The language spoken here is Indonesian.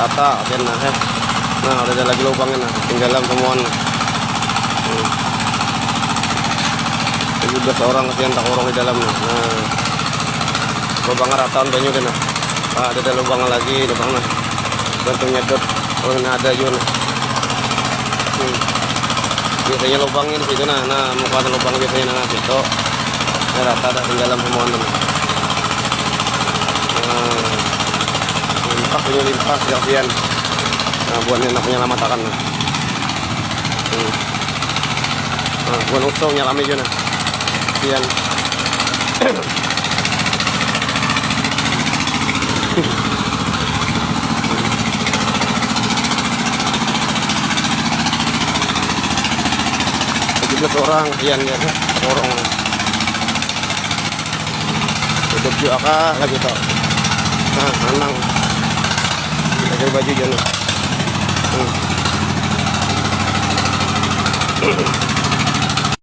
rata yan na eh. Nah, ada lagi lubangnya nah, tinggalan temuan. Hmm. 17 orang kasihan tak orang di dalam nah. nah. Lubangnya rata banyak nah. Ah, ada ada lubang lagi lubang nah. Gantung nyedot. Oh, ini ada juga nah. Hmm. Biasanya lubangnya di situ nah. Nah, muka lubang biasanya nah situ. Nah, rata ada tinggalan semua nah. Nah, limpah punya limpah kasihan. Nah, buat enak menyelamatkan nah. Hmm. Nah, buat usau nyalami juga nah. Kasihan. orang kasihan ya orang hidup juga lagi tau nah anang pakai baju jangan hmm.